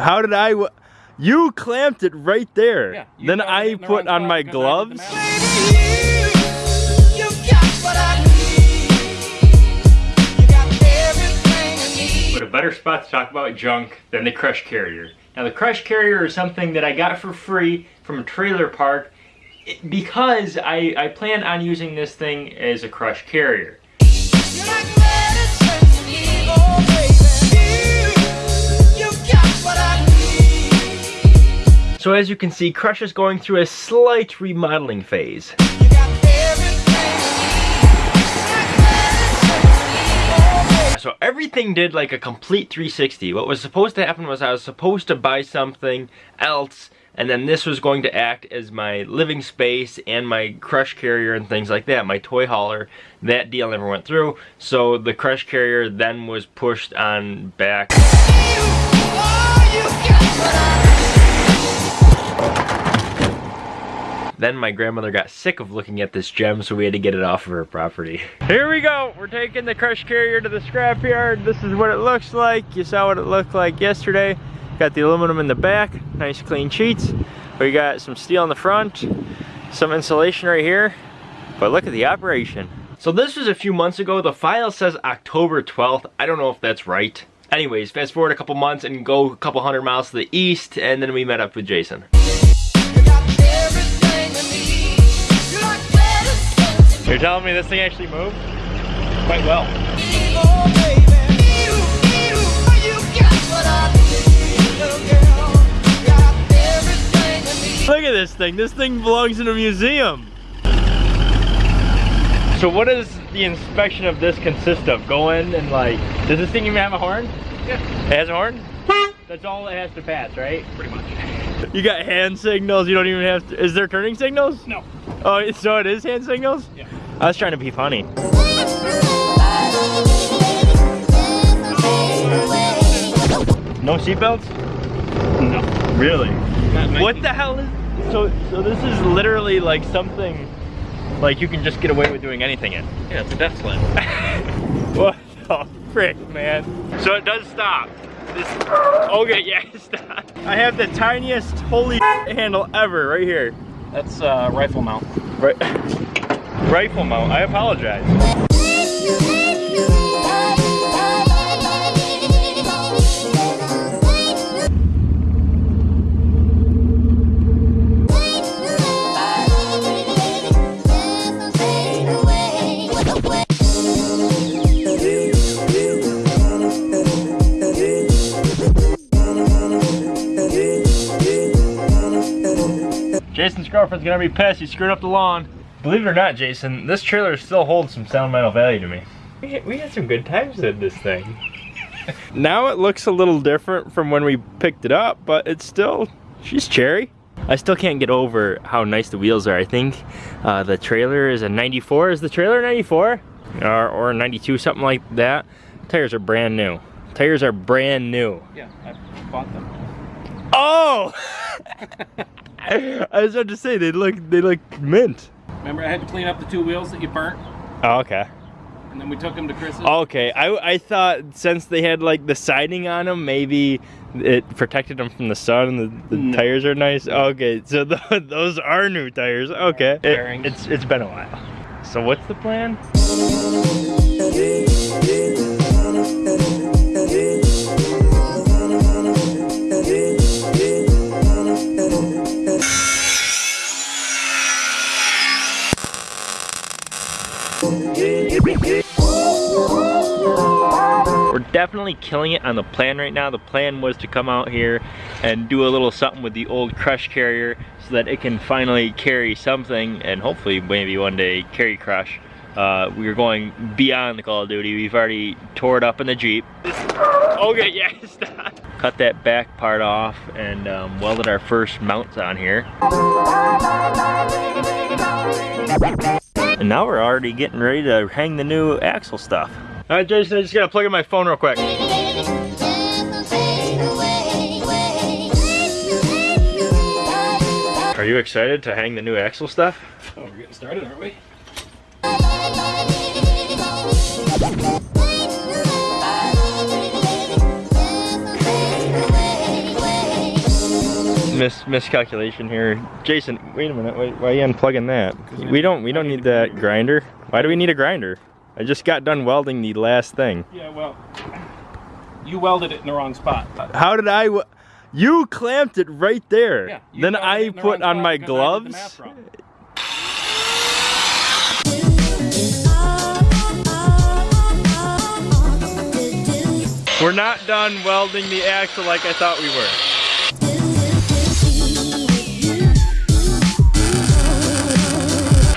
How did I? w- You clamped it right there. Yeah, then I the put on my because I did the gloves. math. But a better spot to talk about junk than the Crush Carrier. Now the Crush Carrier is something that I got for free from a trailer park because I, I plan on using this thing as a Crush Carrier. So as you can see, Crush is going through a slight remodeling phase. So everything did like a complete 360. What was supposed to happen was I was supposed to buy something else and then this was going to act as my living space and my crush carrier and things like that, my toy hauler. That deal never went through, so the crush carrier then was pushed on back. Then my grandmother got sick of looking at this gem, so we had to get it off of her property. Here we go. We're taking the crush carrier to the scrapyard. This is what it looks like. You saw what it looked like yesterday. Got the aluminum in the back, nice clean sheets. We got some steel in the front, some insulation right here. But look at the operation. So this was a few months ago. The file says October 12th. I don't know if that's right. Anyways, fast forward a couple months and go a couple hundred miles to the east, and then we met up with Jason. You're telling me this thing actually moved? Quite well. Look at this thing. This thing belongs in a museum. So what does the inspection of this consist of? Go in and like, does this thing even have a horn? Yeah. It has a horn? That's all it has to pass, right? Pretty much. You got hand signals. You don't even have to. Is there turning signals? No. Oh, so it is hand signals? Yeah. I was trying to be funny. No seatbelts? No. Really? What the hell is? So, so this is literally like something, like you can just get away with doing anything in. Yeah, it's a death slip. What the frick, man? So it does stop. This, okay, yeah, it stopped. I have the tiniest holy handle ever right here. That's uh, rifle mount. Right, rifle mount. I apologize. Jason's girlfriend's gonna be pissed. He screwed up the lawn. Believe it or not, Jason, this trailer still holds some sentimental value to me. We had, we had some good times in this thing. now it looks a little different from when we picked it up, but it's still, she's cherry. I still can't get over how nice the wheels are. I think uh, the trailer is a 94. Is the trailer 94? Or, or 92, something like that. Tires are brand new. Tires are brand new. Yeah, I bought them. Oh! I was about to say they look they look mint. Remember, I had to clean up the two wheels that you burnt, Oh, okay. and then we took them to Chris's. Okay, I, I thought since they had like the siding on them, maybe it protected them from the sun and the, the No. tires are nice. Okay, so th those are new tires. Okay, It- it's it's been a while. So what's the plan? We're definitely killing it on the plan right now. The plan was to come out here and do a little something with the old crush carrier so that it can finally carry something and hopefully maybe one day carry crush. Uh, we are going beyond the Call of Duty. We've already tore it up in the Jeep. Okay, yeah, stop. Cut that back part off and um, welded our first mounts on here. And now we're already getting ready to hang the new axle stuff. All right, Jason, I just gotta plug in my phone real quick. Are you excited to hang the new axle stuff? Oh, we're getting started, aren't we? Mis miscalculation here. Jason, wait a minute. Wait, why are you unplugging that? We don't we don't need that grinder. Why do we need a grinder? I just got done welding the last thing. Yeah, well, you welded it in the wrong spot. How did I? You clamped it right there. Yeah. then I the put on my because I did the gloves. We're not done welding the axle like I thought we were.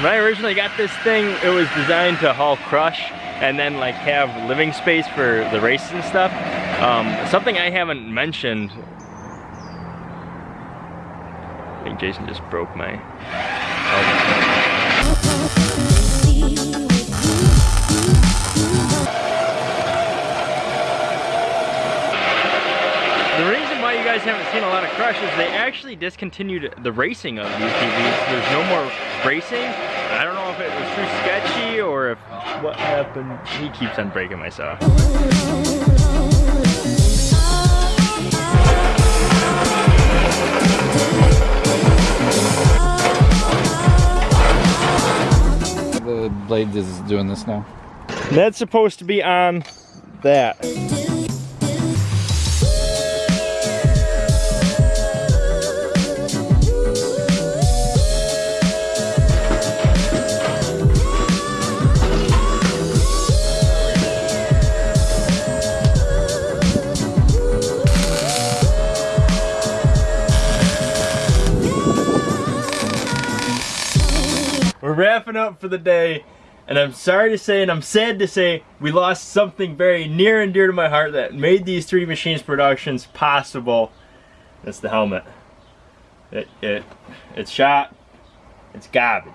When I originally got this thing, it was designed to haul crush and then like have living space for the races and stuff. Um, something I haven't mentioned. I think Jason just broke my. The reason why you guys haven't seen a lot of Crush is they actually discontinued the racing of these TVs. There's no more racing. I don't know if it was too sketchy or if what happened. He keeps on breaking my saw. The blade is doing this now. That's supposed to be on that. Wrapping up for the day, and I'm sorry to say, and I'm sad to say, we lost something very near and dear to my heart that made these three machines productions possible. That's the helmet. It it it's shot. It's garbage.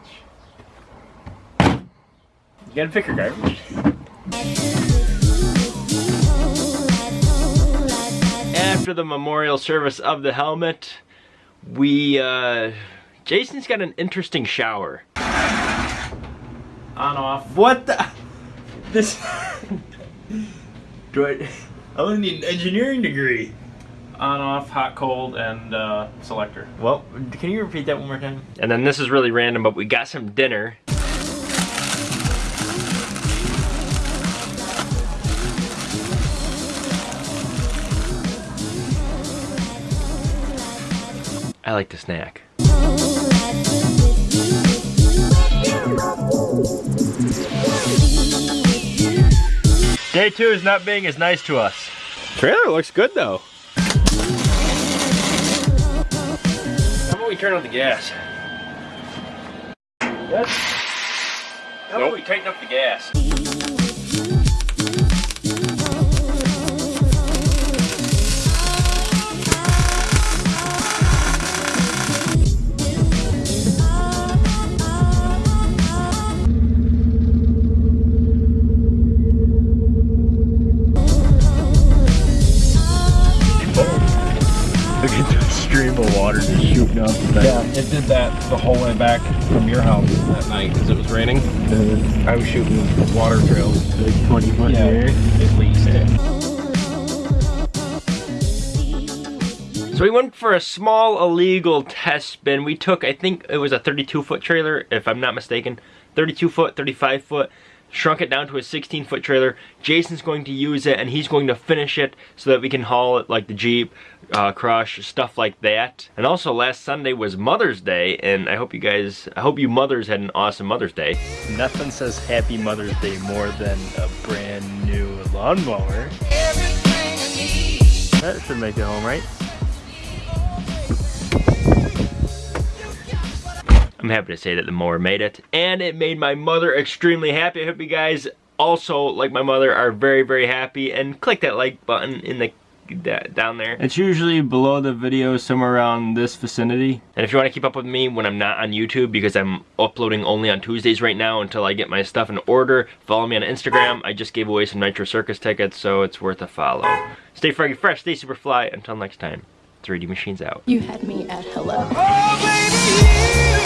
You gotta pick your garbage. After the memorial service of the helmet, we uh Jason's got an interesting shower. On off. What the? This. Do I? I only need an engineering degree. On off, hot, cold, and uh, selector. Well, can you repeat that one more time? And then this is really random, but we got some dinner. I like to snack. Day two is not being as nice to us. Trailer looks good though. How about we turn on the gas? Yes. How about we tighten up the gas? Look at the stream of water just shooting up. Yeah, it did that the whole way back from your house that night because it was raining. Mm-hmm. I was shooting water trails. Like 20 foot Yeah, in the air. at least. So we went for a small illegal test spin. We took, I think it was a 32 foot trailer, if I'm not mistaken. 32 foot, 35 foot. Shrunk it down to a 16 foot trailer. Jason's going to use it and he's going to finish it so that we can haul it like the Jeep, uh, Crush, stuff like that. And also last Sunday was Mother's Day and I hope you guys, I hope you mothers had an awesome Mother's Day. Nothing says Happy Mother's Day more than a brand new lawnmower. That should make it home, right? I'm happy to say that the mower made it, and it made my mother extremely happy. I hope you guys also, like my mother, are very, very happy, and click that like button in the that, down there. It's usually below the video, somewhere around this vicinity. And if you want to keep up with me when I'm not on YouTube, because I'm uploading only on Tuesdays right now until I get my stuff in order, follow me on Instagram. I just gave away some Nitro Circus tickets, so it's worth a follow. Stay froggy fresh, stay super fly. Until next time, 3D Machines out. You had me at hello. Oh, baby, you